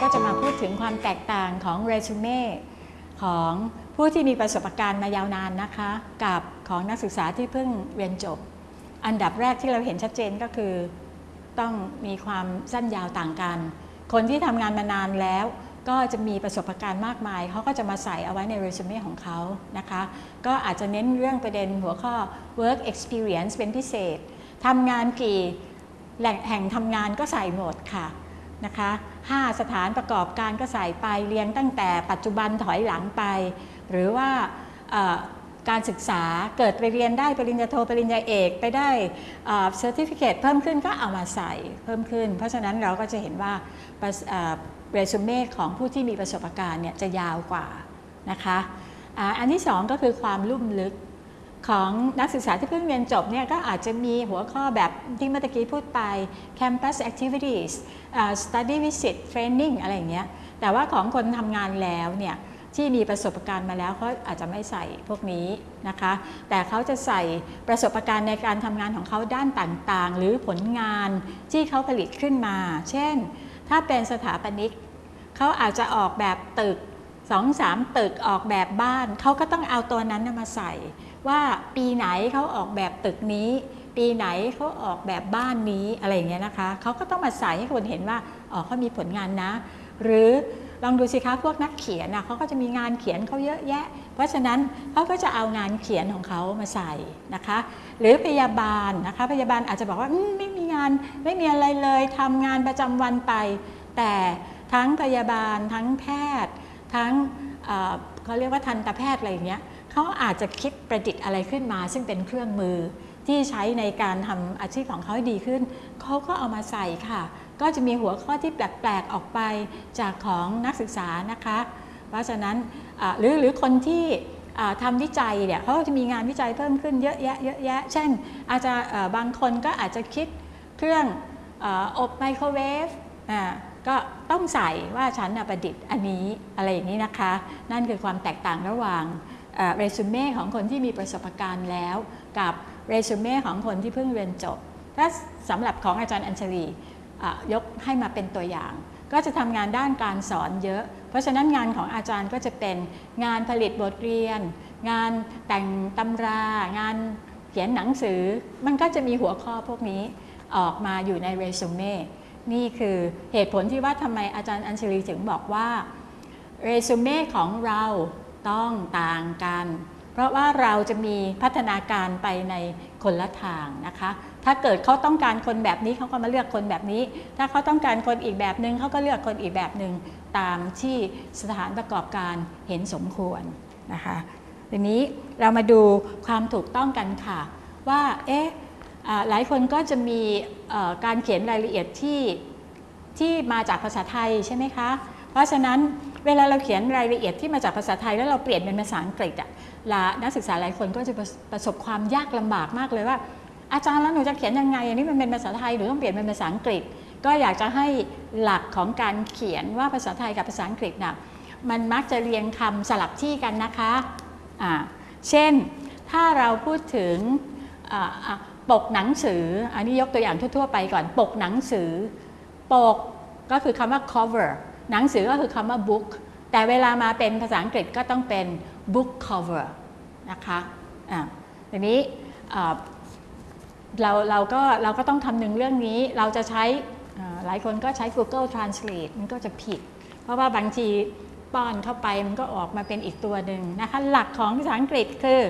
ก็จะมาพูดถึงความแตกต่างของเรซูเม่ของผู้ที่มีประสบการณ์มายาวนานนะคะ กับของนักศึกษาที่เพิ่งเรียนจบ อันดับแรกที่เราเห็นชัดเจนก็คือ ต้องมีความสั้นยาวต่างกัน คนที่ทำงานมานานแล้วก็จะมีประสบการณ์มากมาย เขาก็จะมาใส่เอาไว้ในเรซูเม่ของเขานะคะ ก็อาจจะเน้นเรื่องประเด็นหัวข้อ work experience เป็นพิเศษ ทำงานกี่แหล่งแห่งทำงานก็ใส่หมดค่ะ นะคะ5สถานประกอบการก็ใส่ไปเรียงตั้งแต่ปัจจุบันถอยหลังไป หรือว่าการศึกษาเกิดไปเรียนได้ปริญญาโทปริญญาเอกไปได้เซอร์ติฟิเคตเพิ่มขึ้นก็เอามาใส่เพิ่มขึ้น เพราะฉะนั้นเราก็จะเห็นว่าเรซูเม่ของผู้ที่มีประสบการณ์เนี่ยจะยาวกว่านะคะอันที่สองก็คือความลุ่มลึก ของนักศึกษาที่เพิ่งเรียนจบเนี่ยก็อาจจะมีหัวข้อแบบที่เมื่อกี้พูดไป campus activities อ่า study visit training อะไรอย่างเงี้ย แต่ว่าของคนทำงานแล้วเนี่ยที่มีประสบการณ์มาแล้วเขาอาจจะไม่ใส่พวกนี้นะคะ แต่เขาจะใส่ประสบการณ์ในการทำงานของเขาด้านต่างๆ หรือผลงานที่เขาผลิตขึ้นมา เช่น ถ้าเป็นสถาปนิกเขาอาจจะออกแบบตึกสองสามตึกออกแบบบ้าน เขาก็ต้องเอาตัวนั้นมาใส่ ว่าปีไหนเขาออกแบบตึกนี้ ปีไหนเขาออกแบบบ้านนี้อะไรอย่างเงี้ยนะคะเขาก็ต้องมาใส่ให้คนเห็นว่าอ๋อเขามีผลงานนะ หรือลองดูสิคะพวกนักเขียนนะเขาก็จะมีงานเขียนเขาเยอะแยะ เพราะฉะนั้นเขาก็จะเอางานเขียนของเขามาใส่นะคะ หรือพยาบาลนะคะ พยาบาลอาจจะบอกว่าไม่มีงานไม่มีอะไรเลยทำงานประจำวันไป แต่ทั้งพยาบาลทั้งแพทย์ ทั้งเขาเรียกว่าทันตแพทย์อะไรอย่างเงี้ย เขาอาจจะคิดประดิษฐ์อะไรขึ้นมา ซึ่งเป็นเครื่องมือที่ใช้ในการทำอาชีพของเขาให้ดีขึ้น เขาก็เอามาใส่ค่ะ ก็จะมีหัวข้อที่แปลกๆออกไปจากของนักศึกษานะคะ เพราะฉะนั้นหรือหรือคนที่ทำวิจัยเนี่ยเขาจะมีงานวิจัยเพิ่มขึ้นเยอะแยะเยอะแยะ เช่น อาจจะบางคนก็อาจจะคิดเครื่องอบไมโครเวฟก็ต้องใส่ว่าฉันประดิษฐ์อันนี้อะไรอย่างนี้นะคะ นั่นคือความแตกต่างระหว่าง เรซูเม่ของคนที่มีประสบการณ์แล้ว กับเรซูเม่ของคนที่เพิ่งเรียนจบ ถ้าสำหรับของอาจารย์อัญชลียกให้มาเป็นตัวอย่าง ก็จะทำงานด้านการสอนเยอะ เพราะฉะนั้นงานของอาจารย์ก็จะเป็นงานผลิตบทเรียน งานแต่งตำรา งานเขียนหนังสือ มันก็จะมีหัวข้อพวกนี้ออกมาอยู่ในเรซูเม่นี่คือเหตุผลที่ว่าทำไมอาจารย์อัญชลีถึงบอกว่าเรซูเม่ของเรา ต้องต่างกัน เพราะว่าเราจะมีพัฒนาการไปในคนละทางนะคะ ถ้าเกิดเขาต้องการคนแบบนี้เขาก็มาเลือกคนแบบนี้ ถ้าเขาต้องการคนอีกแบบหนึง่งเขาก็เลือกคนอีกแบบหนึง่งตามที่สถานประกอบการเห็นสมควรนะคะทีนี้เรามาดูความถูกต้องกันค่ะ ว่าเอ๊ะหลายคนก็จะมีการเขียนรายละเอียดที่ที่มาจากภาษาไทยใช่ไหมคะ เพราะฉะนั้นเวลาเราเขียนรายละเอียดที่มาจากภาษาไทยแล้วเราเปลี่ยนเป็นภาษาอังกฤษอะนักศึกษาหลายคนก็จะประสบความยากลำบากมากเลยว่า อาจารย์แล้วหนูจะเขียนยังไง อันนี้มันเป็นภาษาไทยหนูต้องเปลี่ยนเป็นภาษาอังกฤษ ก็อยากจะให้หลักของการเขียนว่าภาษาไทยกับภาษาอังกฤษนะ่ะมันมักจะเรียงคำสลับที่กันนะคะะเช่นถ้าเราพูดถึงปกหนังสือ อันนี้ยกตัวอย่างทั่ว ๆ ไปก่อน ปกหนังสือ ปกก็คือคำว่า cover หนังสือก็คือคำว่า book แต่เวลามาเป็นภาษาอังกฤษก็ต้องเป็น book cover นะคะอ่าทีนี้เราเราก็เราก็ต้องทำหนึ่งเรื่องนี้เราจะใช้หลายคนก็ใช้ Google Translate มันก็จะผิด เพราะว่าบางทีป้อนเข้าไปมันก็ออกมาเป็นอีกตัวหนึ่งนะคะ หลักของภาษาอังกฤษคือ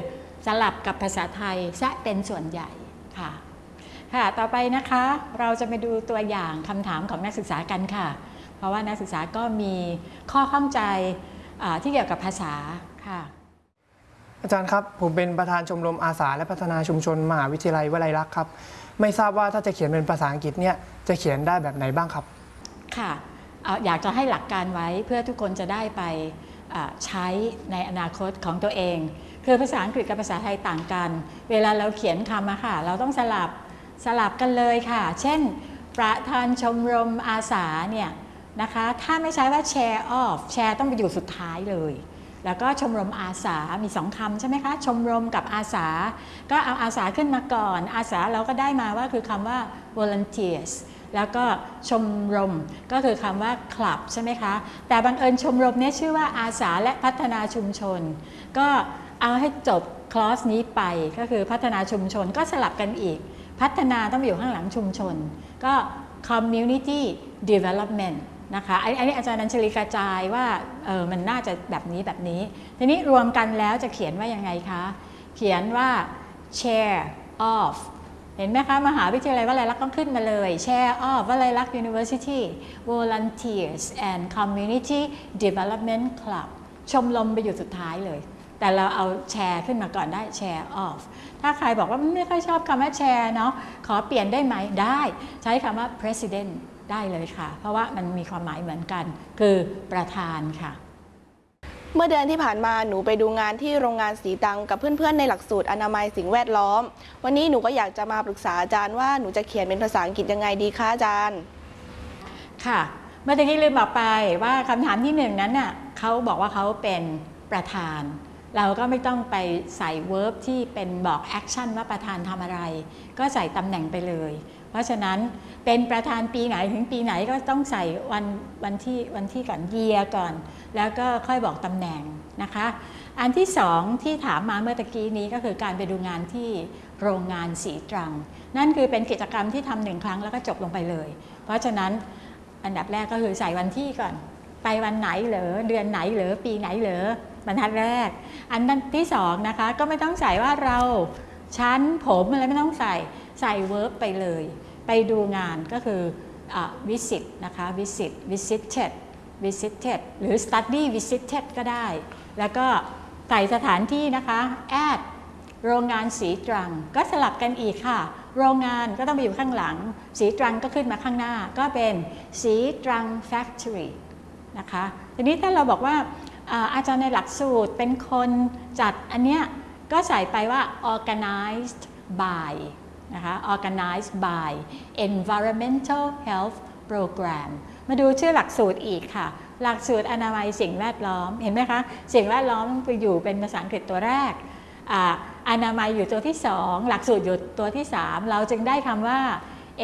สลับกับภาษาไทยซะเป็นส่วนใหญ่ค่ะค่ะ ต่อไปนะคะเราจะไปดูตัวอย่างคำถามของนักศึกษากันค่ะ เพราะว่านักศึกษาก็มีข้อข้องใจที่เกี่ยวกับภาษาค่ะอาจารย์ครับ ผมเป็นประธานชมรมอาสาและพัฒนาชุมชนมหาวิทยาลัยวลัยลักษณ์ครับ ไม่ทราบว่าถ้าจะเขียนเป็นภาษาอังกฤษเนี่ยจะเขียนได้แบบไหนบ้างครับ ค่ะอยากจะให้หลักการไว้เพื่อทุกคนจะได้ไปใช้ในอนาคตของตัวเอง คือภาษาอังกฤษกับภาษาไทยต่างกัน เวลาเราเขียนคำอะค่ะ เราต้องสลับสลับกันเลยค่ะ เช่น ประธานชมรมอาสาเนี่ย นะคะ ถ้าไม่ใช้ว่า share of share ต้องไปอยู่สุดท้ายเลย แล้วก็ชมรมอาสา มีสองคำใช่ไหมคะ ชมรมกับอาสา ก็เอาอาสาขึ้นมาก่อน อาสาเราก็ได้มาว่าคือคำว่า volunteers แล้วก็ชมรมก็คือคำว่า club ใช่ไหมคะ แต่บังเอิญชมรมเนี้ชื่อว่าอาสาและพัฒนาชุมชน ก็เอาให้จบคลอสนี้ไปก็คือพัฒนาชุมชนก็สลับกันอีก พัฒนาต้องอยู่ข้างหลังชุมชน ก็ community development นะคะอันนี้อาจารย์นันชลีกระจายว่าเออมันน่าจะแบบนี้แบบนี้ ทีนี้รวมกันแล้วจะเขียนว่ายังไงคะ เขียนว่า share of เห็นไหมคะ มหาวิทยาลัยวลัยลักษณ์ต้องขึ้นมาเลย share of วลัยลักษณ์ University volunteers and community development club ชมรมไปอยู่สุดท้ายเลย แต่เราเอาแชร์ขึ้นมาก่อนได้ share of ถ้าใครบอกว่าไม่ค่อยชอบคำว่าแชร์เนาะขอเปลี่ยนได้ไหมได้ ใช้คำว่า president ได้เลยค่ะ เพราะว่ามันมีความหมายเหมือนกัน คือประธานค่ะ เมื่อเดือนที่ผ่านมาหนูไปดูงานที่โรงงานสีตังกับเพื่อนๆ ในหลักสูตรอนามัยสิ่งแวดล้อม วันนี้หนูก็อยากจะมาปรึกษาอาจารย์ว่าหนูจะเขียนเป็นภาษาอังกฤษยังไงดีคะอาจารย์ ค่ะ เมื่อตะกี้ลืมบอกไปว่าคำถามที่หนึ่งนั้นน่ะเขาบอกว่าเขาเป็นประธาน เราก็ไม่ต้องไปใส่ verb ที่เป็นบอก action ว่าประธานทำอะไร ก็ใส่ตำแหน่งไปเลย เพราะฉะนั้นเป็นประธานปีไหนถึงปีไหนก็ต้องใส่วันวันที่วันที่ก่อนเยียก่อน แล้วก็ค่อยบอกตำแหน่งนะคะ อันที่สองที่ถามมาเมื่อตะกี้นี้ก็คือการไปดูงานที่โรงงานศรีตรัง นั่นคือเป็นกิจกรรมที่ทำหนึ่งครั้งแล้วก็จบลงไปเลย เพราะฉะนั้นอันดับแรกก็คือใส่วันที่ก่อน ไปวันไหนเหรอเดือนไหนเหรอปีไหนเหรอ บรรทัดแรก อันที่สองนะคะก็ไม่ต้องใส่ว่าเราชั้นผมอะไรไม่ต้องใส่ใส่ verb ไปเลย ไปดูงานก็คืออ visit นะคะ visit visited visited หรือ study visited ก็ได้ แล้วก็ใส่สถานที่นะคะ at โรงงานสีตรัง ก็สลับกันอีกค่ะ โรงงานก็ต้องไปอยู่ข้างหลัง สีตรังก็ขึ้นมาข้างหน้า ก็เป็นสีตรัง factory นะคะ ทีนี้ถ้าเราบอกว่า อาจารย์ในหลักสูตรเป็นคนจัดอันเนี้ยก็ใส่ไปว่า organized by นะคะ organized by environmental health program มาดูชื่อหลักสูตรอีกค่ะ หลักสูตรอนามัยสิ่งแวดล้อม เห็นไหมคะ สิ่งแวดล้อมไปอยู่เป็นภาษาอังกฤษตัวแรกออนามัยอยู่ตัวที่ 2 หลักสูตรอยู่ตัวที่ 3 เราจึงได้คำว่า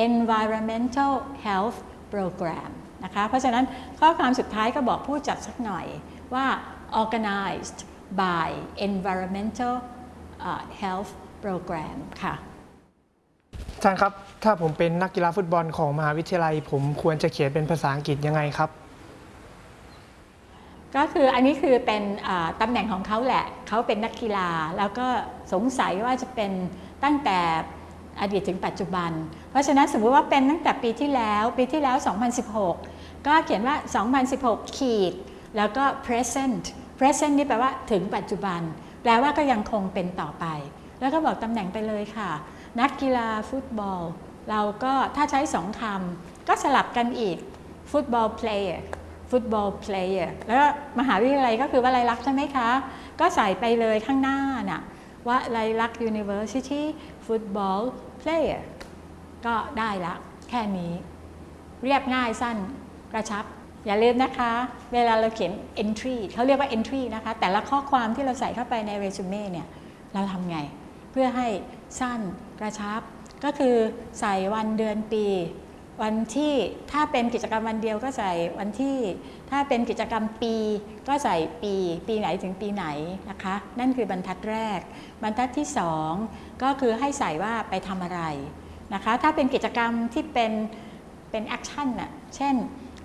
environmental health program นะคะ เพราะฉะนั้นข้อความสุดท้ายก็บอกผู้จัดสักหน่อย ว่า organized by environmental อ่า health program ค่ะอาจารย์ครับ ถ้าผมเป็นนักกีฬาฟุตบอลของมหาวิทยาลัย ผมควรจะเขียนเป็นภาษาอังกฤษยังไงครับ ก็คืออันนี้คือเป็นอ่าตำแหน่งของเขาแหละ เขาเป็นนักกีฬา แล้วก็สงสัยว่าจะเป็นตั้งแต่อดีตถึงปัจจุบัน เพราะฉะนั้นสมมติว่าเป็นตั้งแต่ปีที่แล้ว ปีที่แล้ว 2016 ก็เขียนว่า 2016 ขีด แล้วก็ present present นี่แปลว่าถึงปัจจุบัน แปลว่าก็ยังคงเป็นต่อไป แล้วก็บอกตำแหน่งไปเลยค่ะ นักกีฬาฟุตบอล เราก็ถ้าใช้สองคำก็สลับกันอีก football player ฟุตบอลเพลย์แล้วมหาวิทยาลัยก็คือว่าไรลักษ์ใช่ไหมคะ ก็ใส่ไปเลยข้างหน้าน่ะว่าไรลักษ์ University Football Player ก็ได้ละแค่นี้ เรียบง่ายสั้นกระชับ อย่าลืมนะคะ เวลาเราเขียน entry เขาเรียกว่า entry นะคะ แต่ละข้อความที่เราใส่เข้าไปในเรซูเม่เนี่ย เราทำไง เพื่อให้สั้นกระชับ ก็คือใส่วันเดือนปี วันที่ถ้าเป็นกิจกรรมวันเดียวก็ใส่วันที่ ถ้าเป็นกิจกรรมปี ก็ใส่ปี ปีไหนถึงปีไหนนะคะ นั่นคือบรรทัดแรก บรรทัดที่สองก็คือให้ใส่ว่าไปทำอะไรนะคะ ถ้าเป็นกิจกรรมที่เป็นเป็น action น่ะ เช่น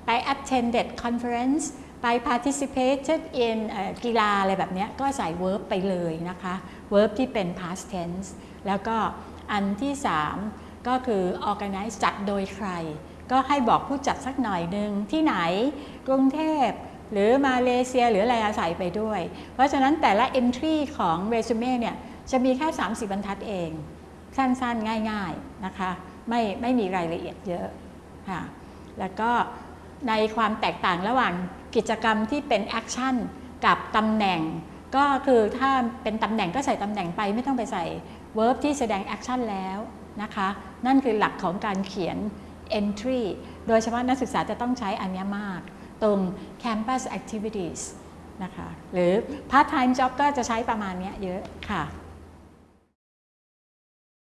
ไป attended conference ไป participated in กีฬาอะไรแบบนี้ก็ใส่ verb ไปเลยนะคะ verb ที่เป็น past tense แล้วก็อันที่ 3 ก็คือ organize จัดโดยใคร ก็ให้บอกผู้จัดสักหน่อยหนึ่งที่ไหนกรุงเทพหรือมาเลเซียหรืออะไรอะใส่ไปด้วย เพราะฉะนั้นแต่ละ entry ของ resume เนี่ยจะมีแค่ 30 บรรทัดเอง สั้นๆ ง่าย ๆ นะคะ ไม่ไม่มีรายละเอียดเยอะค่ะแล้วก็ ในความแตกต่างระหว่างกิจกรรมที่เป็น action กับตำแหน่ง ก็คือถ้าเป็นตำแหน่งก็ใส่ตำแหน่งไปไม่ต้องไปใส่ verb ที่แสดงแอคชั่นแล้วนะคะนั่นคือหลักของการเขียน entry โดยเฉพาะนักศึกษาจะต้องใช้อันเนี้ยมาก ตรง campus activities นะคะหรือ part time job ก็จะใช้ประมาณนี้เยอะค่ะ